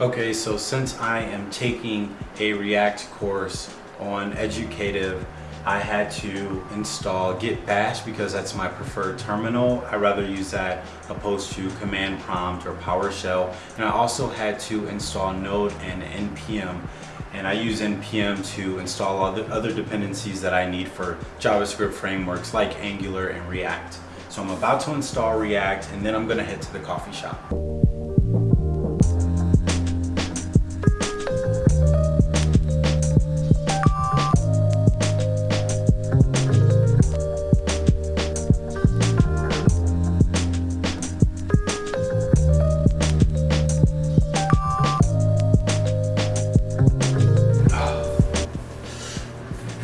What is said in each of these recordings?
Okay, so since I am taking a React course on Educative, I had to install Git Bash because that's my preferred terminal. I rather use that opposed to Command Prompt or PowerShell. And I also had to install Node and NPM. And I use NPM to install all the other dependencies that I need for JavaScript frameworks like Angular and React. So I'm about to install React and then I'm gonna head to the coffee shop.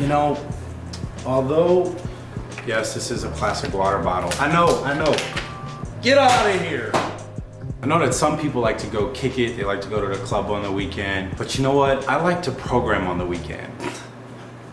You know, although, yes, this is a plastic water bottle. I know, I know. Get out of here. I know that some people like to go kick it. They like to go to the club on the weekend. But you know what? I like to program on the weekend.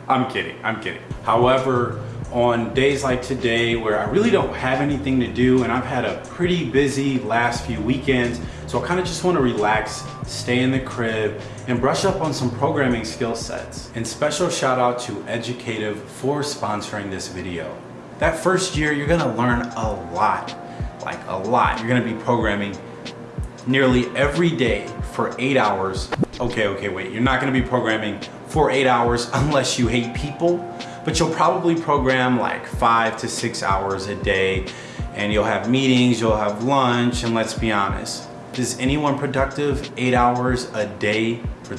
I'm kidding, I'm kidding. However, on days like today where I really don't have anything to do and I've had a pretty busy last few weekends, so I kind of just want to relax, stay in the crib, and brush up on some programming skill sets. And special shout out to Educative for sponsoring this video. That first year, you're gonna learn a lot, like a lot. You're gonna be programming nearly every day for eight hours. Okay, okay, wait, you're not gonna be programming for eight hours unless you hate people, but you'll probably program like five to six hours a day and you'll have meetings, you'll have lunch, and let's be honest, is anyone productive eight hours a day for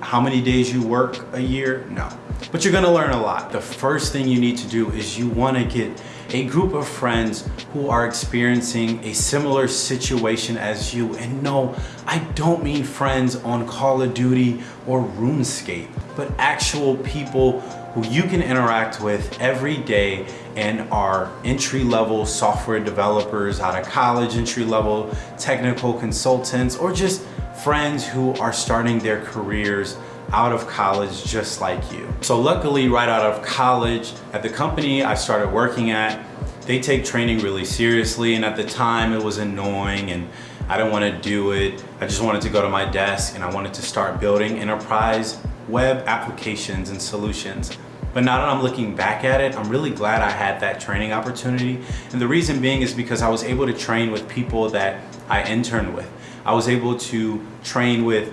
how many days you work a year? No. But you're gonna learn a lot. The first thing you need to do is you wanna get a group of friends who are experiencing a similar situation as you. And no, I don't mean friends on Call of Duty or RuneScape, but actual people who you can interact with every day and are entry-level software developers out of college, entry-level technical consultants, or just friends who are starting their careers out of college just like you. So luckily right out of college at the company I started working at, they take training really seriously and at the time it was annoying and I didn't want to do it. I just wanted to go to my desk and I wanted to start building enterprise web applications and solutions. But now that I'm looking back at it, I'm really glad I had that training opportunity. And the reason being is because I was able to train with people that I interned with. I was able to train with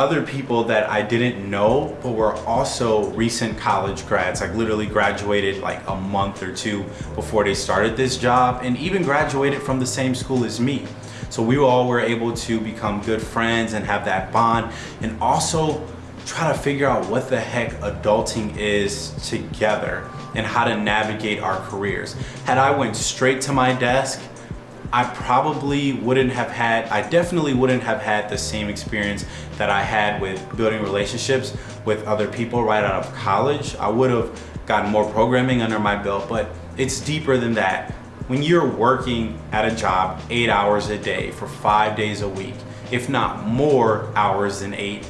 other people that I didn't know, but were also recent college grads, like literally graduated like a month or two before they started this job and even graduated from the same school as me. So we all were able to become good friends and have that bond and also try to figure out what the heck adulting is together and how to navigate our careers. Had I went straight to my desk I probably wouldn't have had, I definitely wouldn't have had the same experience that I had with building relationships with other people right out of college. I would have gotten more programming under my belt, but it's deeper than that. When you're working at a job eight hours a day for five days a week, if not more hours than eight,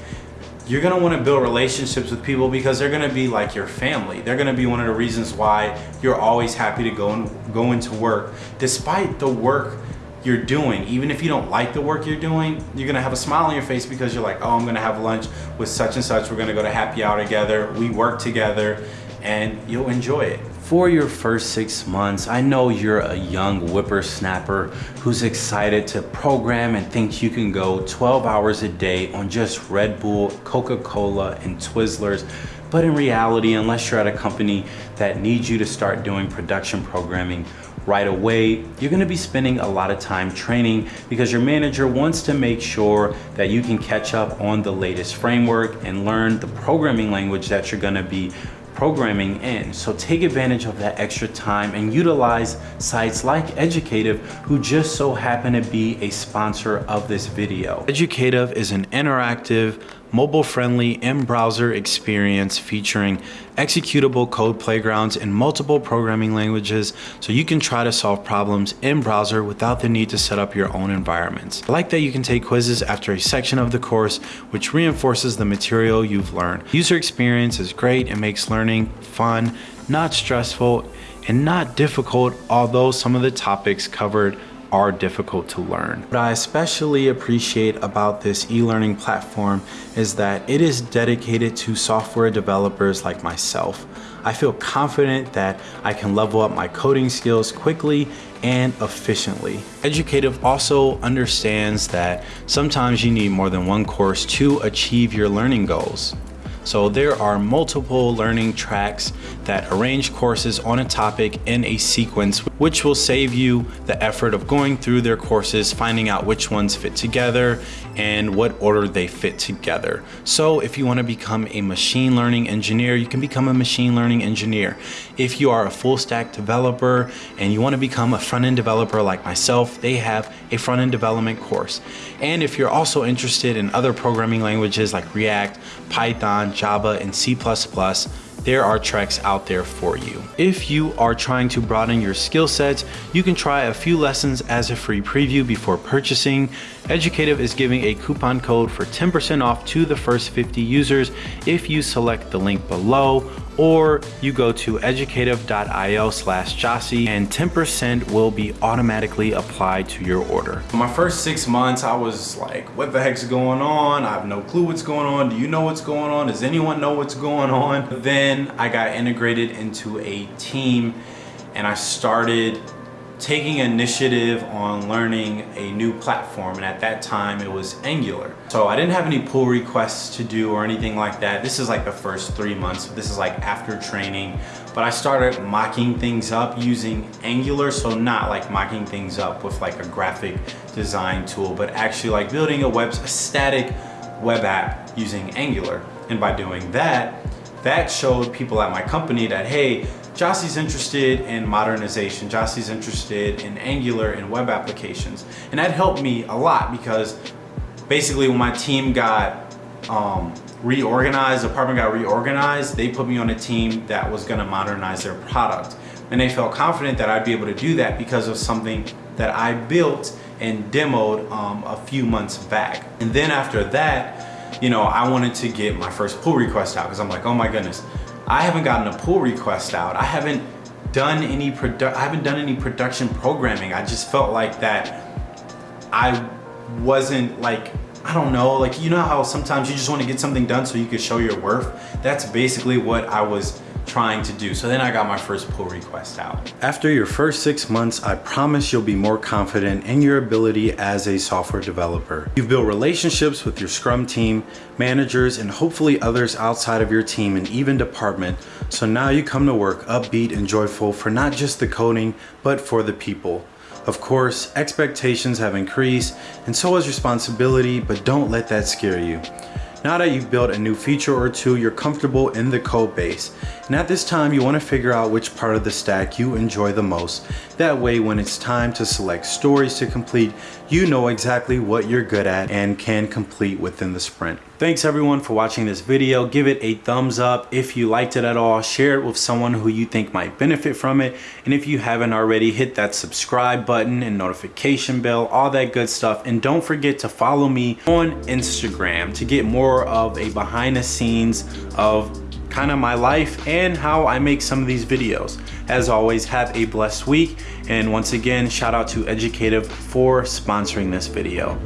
you're gonna wanna build relationships with people because they're gonna be like your family. They're gonna be one of the reasons why you're always happy to go and go into work despite the work you're doing. Even if you don't like the work you're doing, you're gonna have a smile on your face because you're like, oh, I'm gonna have lunch with such and such. We're gonna go to happy hour together. We work together and you'll enjoy it for your first six months, I know you're a young whippersnapper who's excited to program and thinks you can go 12 hours a day on just Red Bull, Coca-Cola, and Twizzlers. But in reality, unless you're at a company that needs you to start doing production programming right away, you're gonna be spending a lot of time training because your manager wants to make sure that you can catch up on the latest framework and learn the programming language that you're gonna be programming in. So take advantage of that extra time and utilize sites like Educative who just so happen to be a sponsor of this video. Educative is an interactive mobile-friendly in-browser experience featuring executable code playgrounds in multiple programming languages so you can try to solve problems in browser without the need to set up your own environments. I like that you can take quizzes after a section of the course which reinforces the material you've learned. User experience is great and makes learning fun, not stressful, and not difficult although some of the topics covered are difficult to learn. What I especially appreciate about this e-learning platform is that it is dedicated to software developers like myself. I feel confident that I can level up my coding skills quickly and efficiently. Educative also understands that sometimes you need more than one course to achieve your learning goals. So there are multiple learning tracks that arrange courses on a topic in a sequence, which will save you the effort of going through their courses, finding out which ones fit together and what order they fit together. So if you wanna become a machine learning engineer, you can become a machine learning engineer. If you are a full stack developer and you wanna become a front-end developer like myself, they have a front-end development course. And if you're also interested in other programming languages like React, Python, Java, and C++, there are treks out there for you. If you are trying to broaden your skill sets, you can try a few lessons as a free preview before purchasing. Educative is giving a coupon code for 10% off to the first 50 users if you select the link below or you go to educative.io slash Jossie and 10% will be automatically applied to your order. My first six months, I was like, what the heck's going on? I have no clue what's going on. Do you know what's going on? Does anyone know what's going on? Then I got integrated into a team and I started taking initiative on learning a new platform and at that time it was Angular. So I didn't have any pull requests to do or anything like that. This is like the first three months. This is like after training. But I started mocking things up using Angular. So not like mocking things up with like a graphic design tool, but actually like building a web, a static web app using Angular. And by doing that, that showed people at my company that, hey, Jossie's interested in modernization. Jossie's interested in Angular and web applications. And that helped me a lot because basically when my team got um, reorganized, the department got reorganized, they put me on a team that was gonna modernize their product. And they felt confident that I'd be able to do that because of something that I built and demoed um, a few months back. And then after that, you know, I wanted to get my first pull request out because I'm like, oh my goodness, I haven't gotten a pull request out. I haven't done any produ I haven't done any production programming. I just felt like that I wasn't like I don't know, like you know how sometimes you just want to get something done so you can show your worth? That's basically what I was trying to do. So then I got my first pull request out. After your first six months, I promise you'll be more confident in your ability as a software developer. You've built relationships with your Scrum team, managers, and hopefully others outside of your team and even department. So now you come to work upbeat and joyful for not just the coding, but for the people. Of course, expectations have increased and so has responsibility, but don't let that scare you. Now that you've built a new feature or two, you're comfortable in the code base. And at this time, you wanna figure out which part of the stack you enjoy the most. That way, when it's time to select stories to complete, you know exactly what you're good at and can complete within the sprint. Thanks everyone for watching this video. Give it a thumbs up if you liked it at all. Share it with someone who you think might benefit from it. And if you haven't already, hit that subscribe button and notification bell, all that good stuff. And don't forget to follow me on Instagram to get more of a behind the scenes of kind of my life and how I make some of these videos. As always, have a blessed week. And once again, shout out to Educative for sponsoring this video.